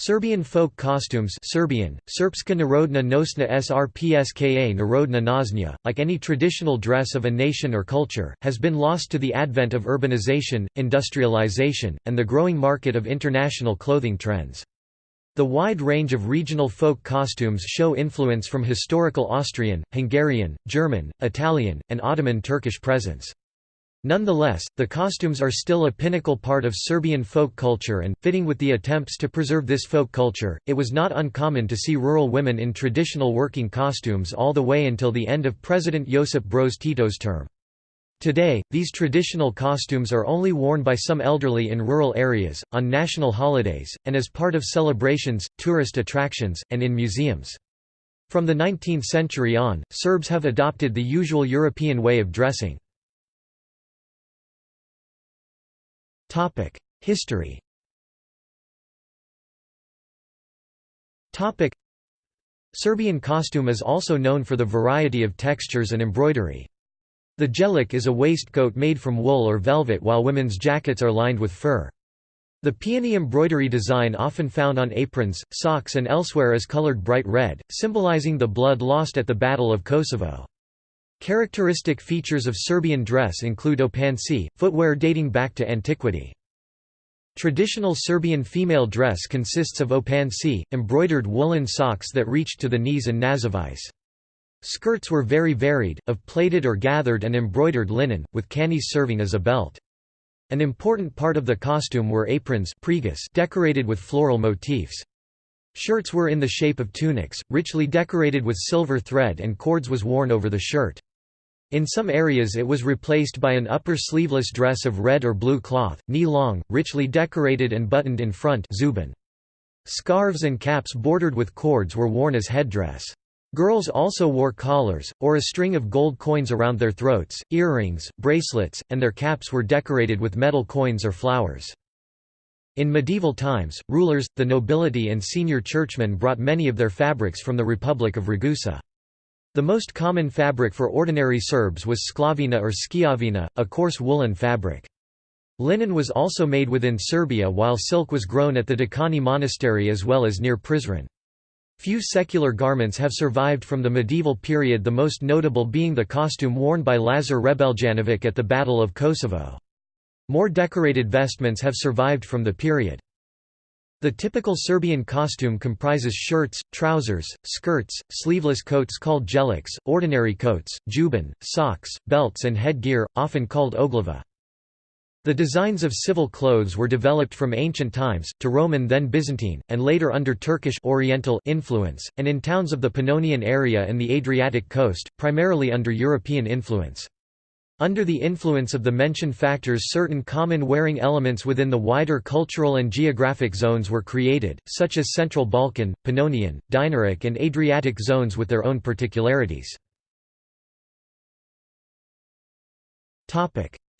Serbian folk costumes Serbian, Srpska narodna nosna srpska narodna nosnja, like any traditional dress of a nation or culture, has been lost to the advent of urbanization, industrialization, and the growing market of international clothing trends. The wide range of regional folk costumes show influence from historical Austrian, Hungarian, German, Italian, and Ottoman Turkish presence. Nonetheless, the costumes are still a pinnacle part of Serbian folk culture and, fitting with the attempts to preserve this folk culture, it was not uncommon to see rural women in traditional working costumes all the way until the end of President Josip Broz Tito's term. Today, these traditional costumes are only worn by some elderly in rural areas, on national holidays, and as part of celebrations, tourist attractions, and in museums. From the 19th century on, Serbs have adopted the usual European way of dressing. History Serbian costume is also known for the variety of textures and embroidery. The jelic is a waistcoat made from wool or velvet while women's jackets are lined with fur. The peony embroidery design often found on aprons, socks and elsewhere is colored bright red, symbolizing the blood lost at the Battle of Kosovo. Characteristic features of Serbian dress include opanci, footwear dating back to antiquity. Traditional Serbian female dress consists of opanci, embroidered woolen socks that reached to the knees and nazivice. Skirts were very varied, of plaited or gathered and embroidered linen, with canis serving as a belt. An important part of the costume were aprons decorated with floral motifs. Shirts were in the shape of tunics, richly decorated with silver thread and cords was worn over the shirt. In some areas it was replaced by an upper sleeveless dress of red or blue cloth, knee-long, richly decorated and buttoned in front zuban. Scarves and caps bordered with cords were worn as headdress. Girls also wore collars, or a string of gold coins around their throats, earrings, bracelets, and their caps were decorated with metal coins or flowers. In medieval times, rulers, the nobility and senior churchmen brought many of their fabrics from the Republic of Ragusa. The most common fabric for ordinary Serbs was sklavina or skiavina, a coarse woolen fabric. Linen was also made within Serbia while silk was grown at the Dečani monastery as well as near Prizren. Few secular garments have survived from the medieval period the most notable being the costume worn by Lazar Hrebeljanovic at the Battle of Kosovo. More decorated vestments have survived from the period. The typical Serbian costume comprises shirts, trousers, skirts, sleeveless coats called jelics, ordinary coats, juban, socks, belts and headgear, often called oglava. The designs of civil clothes were developed from ancient times, to Roman then Byzantine, and later under Turkish Oriental influence, and in towns of the Pannonian area and the Adriatic coast, primarily under European influence. Under the influence of the mentioned factors certain common wearing elements within the wider cultural and geographic zones were created, such as Central Balkan, Pannonian, Dinaric and Adriatic zones with their own particularities.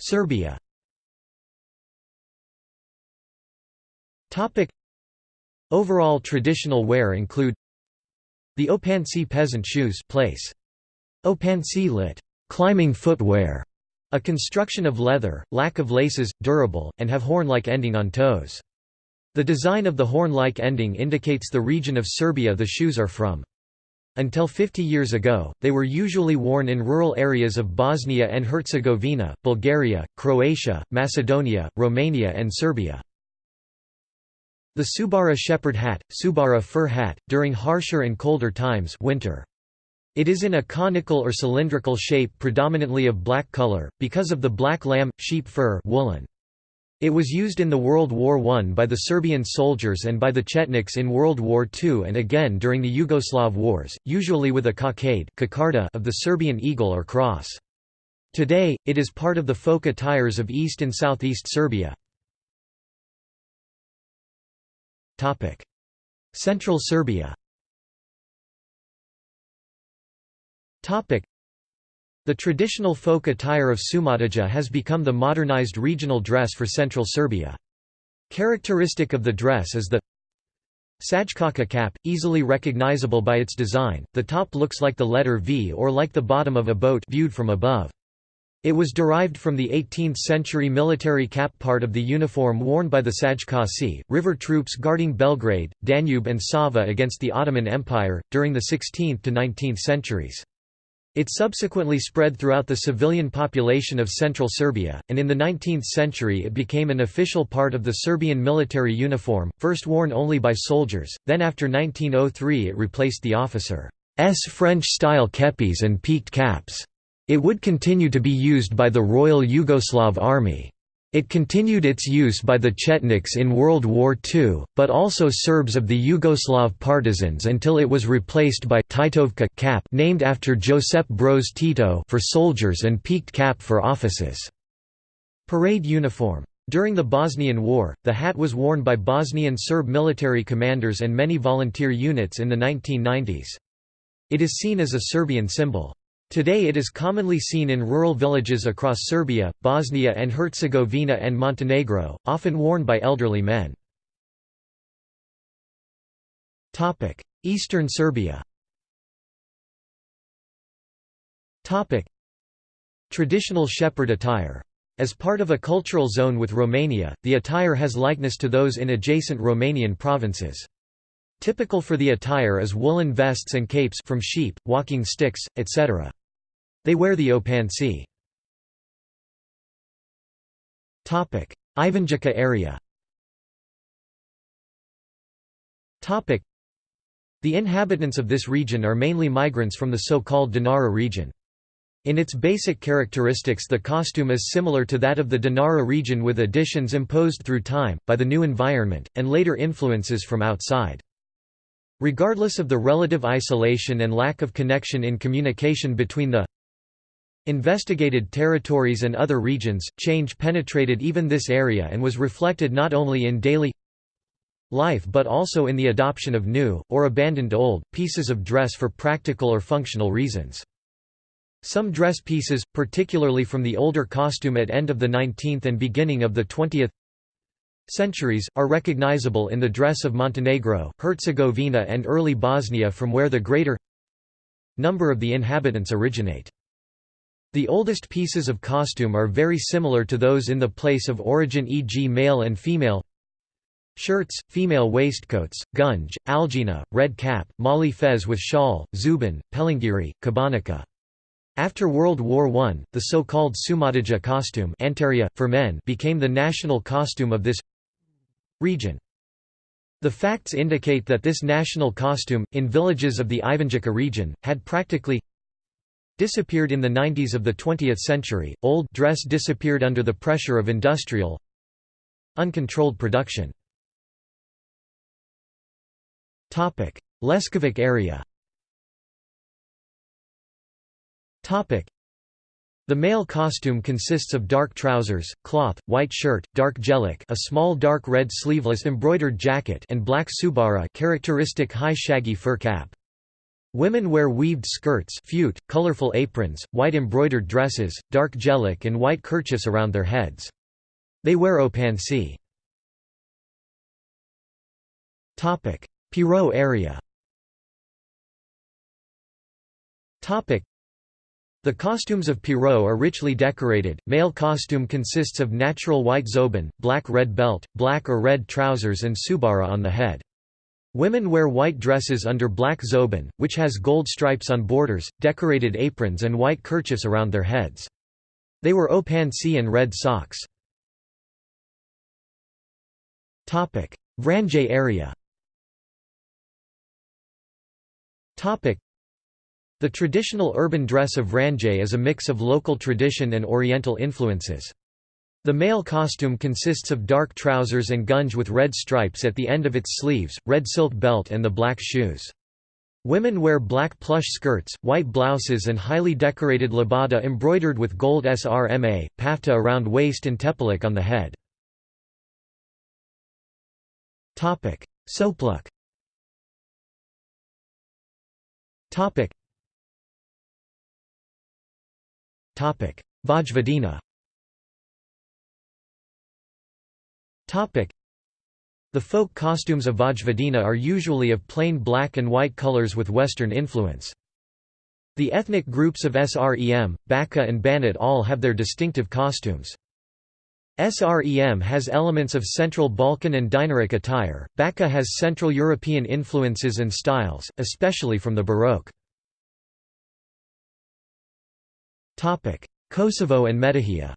Serbia Overall traditional wear include The Opanci peasant shoes place. Opanci lit. Climbing footwear a construction of leather, lack of laces, durable, and have horn-like ending on toes. The design of the horn-like ending indicates the region of Serbia the shoes are from. Until 50 years ago, they were usually worn in rural areas of Bosnia and Herzegovina, Bulgaria, Croatia, Macedonia, Romania and Serbia. The Subara shepherd hat, Subara fur hat, during harsher and colder times winter. It is in a conical or cylindrical shape predominantly of black color, because of the black lamb, sheep fur woolen. It was used in the World War I by the Serbian soldiers and by the Chetniks in World War II and again during the Yugoslav wars, usually with a cockade of the Serbian eagle or cross. Today, it is part of the folk attires of East and Southeast Serbia. Central Serbia The traditional folk attire of Šumadija has become the modernized regional dress for central Serbia. Characteristic of the dress is the Šajkača cap, easily recognizable by its design, the top looks like the letter V or like the bottom of a boat viewed from above. It was derived from the 18th-century military cap part of the uniform worn by the Šajkaši, river troops guarding Belgrade, Danube and Sava against the Ottoman Empire, during the 16th to 19th centuries. It subsequently spread throughout the civilian population of central Serbia, and in the 19th century it became an official part of the Serbian military uniform, first worn only by soldiers, then after 1903 it replaced the officer's French-style kepis and peaked caps. It would continue to be used by the Royal Yugoslav Army. It continued its use by the Chetniks in World War II, but also Serbs of the Yugoslav partisans until it was replaced by Titovka cap named after Josip Broz Tito for soldiers and peaked cap for offices. Parade uniform. During the Bosnian War, the hat was worn by Bosnian Serb military commanders and many volunteer units in the 1990s. It is seen as a Serbian symbol. Today it is commonly seen in rural villages across Serbia, Bosnia and Herzegovina and Montenegro, often worn by elderly men. Eastern Serbia Traditional shepherd attire. As part of a cultural zone with Romania, the attire has likeness to those in adjacent Romanian provinces. Typical for the attire is woolen vests and capes from sheep, walking sticks, etc. They wear the opanci. Ivanjica area The inhabitants of this region are mainly migrants from the so-called Dinara region. In its basic characteristics the costume is similar to that of the Dinara region with additions imposed through time, by the new environment, and later influences from outside. Regardless of the relative isolation and lack of connection in communication between the Investigated territories and other regions, change penetrated even this area and was reflected not only in daily life but also in the adoption of new, or abandoned old, pieces of dress for practical or functional reasons. Some dress pieces, particularly from the older costume at end of the 19th and beginning of the 20th centuries, are recognizable in the dress of Montenegro, Herzegovina and early Bosnia from where the greater number of the inhabitants originate. The oldest pieces of costume are very similar to those in the place of origin e.g. male and female shirts, female waistcoats, gunj, algina, red cap, mali fez with shawl, zuban, pelingiri, kabanica. After World War I, the so-called Sumadija costume for men became the national costume of this region. The facts indicate that this national costume, in villages of the Ivanjica region, had practically disappeared in the 90s of the 20th century. Old dress disappeared under the pressure of industrial uncontrolled production. Topic: Leskovac area. Topic: the male costume consists of dark trousers, cloth, white shirt, dark jelic a small dark red sleeveless embroidered jacket and black subara characteristic high shaggy fur cap. Women wear weaved skirts fute, colorful aprons, white embroidered dresses, dark jelic and white kerchiefs around their heads. They wear opanci. Pirot area the costumes of Pirot are richly decorated. Male costume consists of natural white zoban, black red belt, black or red trousers and subara on the head. Women wear white dresses under black zoban, which has gold stripes on borders, decorated aprons and white kerchiefs around their heads. They wear opanci and red socks. Vranje area The traditional urban dress of Vranje is a mix of local tradition and Oriental influences. The male costume consists of dark trousers and gunj with red stripes at the end of its sleeves, red silk belt and the black shoes. Women wear black plush skirts, white blouses and highly decorated labada embroidered with gold srma, pafta around waist and tepelik on the head. Sopluk Vojvodina The folk costumes of Vojvodina are usually of plain black and white colors with Western influence. The ethnic groups of Srem, Bačka and Banat all have their distinctive costumes. Srem has elements of Central Balkan and Dinaric attire, Bačka has Central European influences and styles, especially from the Baroque. Kosovo and Metohija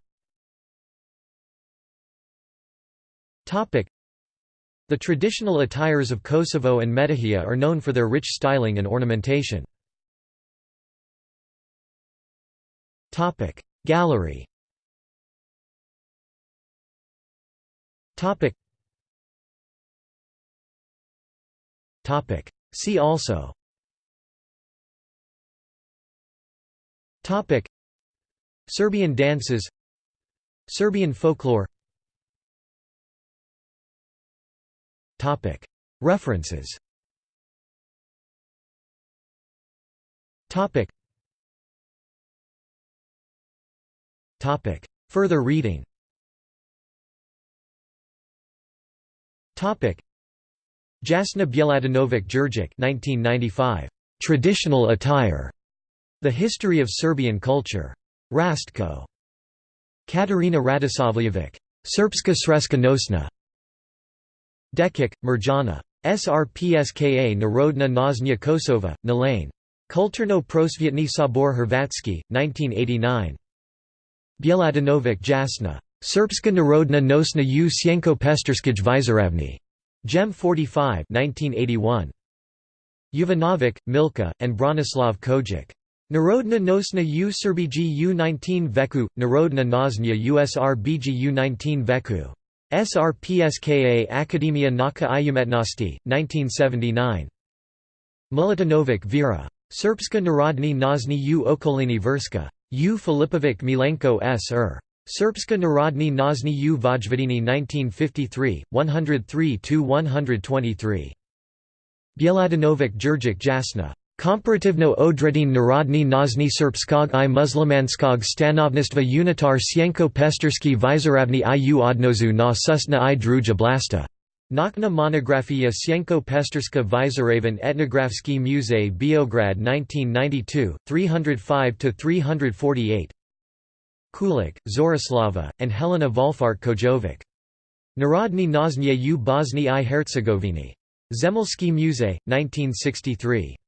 The traditional attires of Kosovo and Metohija are known for their rich styling and ornamentation. Gallery. See also. Serbian dances. Serbian folklore. References. Further reading. Jasna Bjeladinovic Djurdjic 1995. Traditional attire. The History of Serbian Culture. Rastko. Katarina Radosavljevic. Srpska sreska nosna. Dekic, Mirjana. Srpska Narodna Noznja Kosova, Nalane. Kulturno prosvjetni sabor Hrvatski, 1989. Bjeladinovic Jasna. Srpska narodna nosna u sjenko pestarskij vizoravni. Gem 45 1981. Jovanovic, Milka, and Branislav Kojic. Narodna nosna u Srbiji u19 veku, Narodna noznja USRBG u19 veku. SRPSKA Akademia Naka Iumetnosti, 1979. Milutinovic Vera. Srpska narodni nozni u okolini Vrska. U Filipovic Milenko S. S.R. Srpska narodni nozni u Vojvodini 1953, 103–123. Bjeladinovic Djurdjic Jasna. Komparativno odredin narodni nozni srpskog i muslimanskog stanovnistva unitar sjenko pestarski vizoravni i u odnozu na susna i druga blasta. Nakna monografija Sjenko Pestarska Vizaravan Etnografski Muzej Beograd 1992, 305–348 Kulik, Zorislava, and Helena Volfart Kojovic. Narodni noznje u Bosni i Herzegovini. Zemelski Muzej, 1963.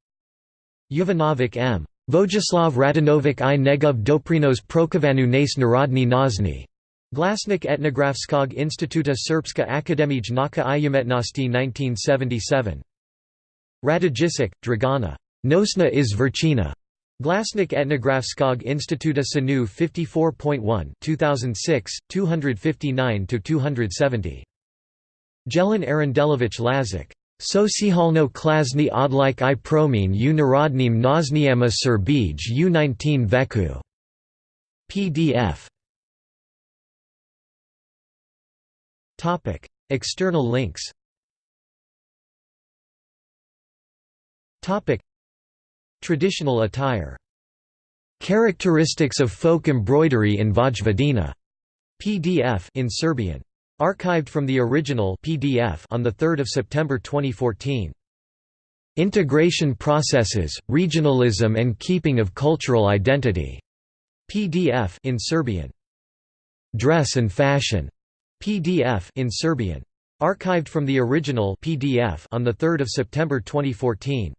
Jovanovic M. Vojislav Radinovic i Negov doprinos prokovanu nas narodni nozni. Glasnik Etnografskog instituta Srpska akademij naka Iumetnosti 1977. Radojicic, Dragana. Nosna iz Verchina. Glasnik Etnografskog instituta Sanu 54.1 2006, 259–270. Jelan Arandelovich Lazic. Socijalno klasni odlik i promin u narodnim noznijama Serbij u19 veku. PDF. External links Traditional attire. Characteristics of folk embroidery in Vojvodina. PDF in Serbian. Archived from the original PDF on 3 September 2014. Integration processes, regionalism and keeping of cultural identity. PDF in Serbian. Dress and fashion. PDF in Serbian. Archived from the original PDF on 3 September 2014.